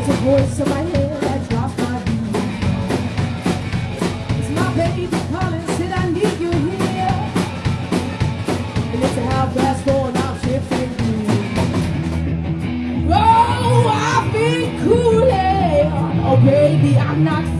It's a voice in my head that drops my beat. It's my baby calling, I need you here. And it's a half I'm. Oh, I've been. Oh, baby, I'm not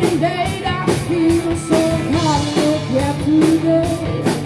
And late, I feel so tired.